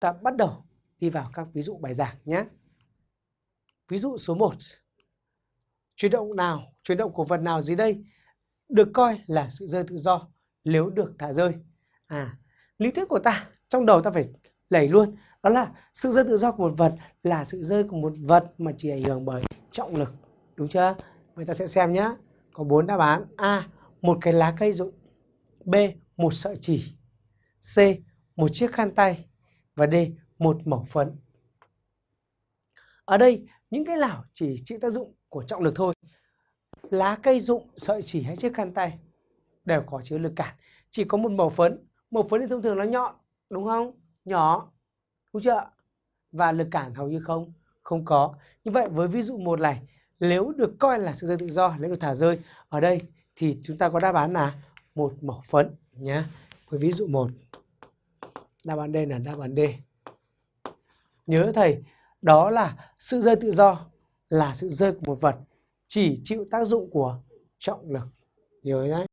ta bắt đầu đi vào các ví dụ bài giảng nhé. Ví dụ số 1. Chuyển động nào, chuyển động của vật nào dưới đây được coi là sự rơi tự do nếu được thả rơi. À, lý thuyết của ta trong đầu ta phải lẩy luôn đó là sự rơi tự do của một vật là sự rơi của một vật mà chỉ ảnh hưởng bởi trọng lực đúng chưa vậy ta sẽ xem nhé có bốn đáp án a một cái lá cây rụng b một sợi chỉ c một chiếc khăn tay và d, một mẩu phấn. Ở đây, những cái lảo chỉ chịu tác dụng của trọng lực thôi. Lá, cây, rụng, sợi, chỉ hay chiếc khăn tay đều có chứa lực cản. Chỉ có một màu phấn. Màu phấn thì thông thường nó nhọn, đúng không? Nhỏ, đúng chưa và lực cản hầu như không không có. Như vậy, với ví dụ một này, nếu được coi là sự rơi tự do nếu được thả rơi, ở đây thì chúng ta có đáp án là một màu phấn nhé. Với ví dụ một đáp án D là đáp án D. Nhớ thầy, đó là sự rơi tự do là sự rơi của một vật chỉ chịu tác dụng của trọng lực. Nhớ nhé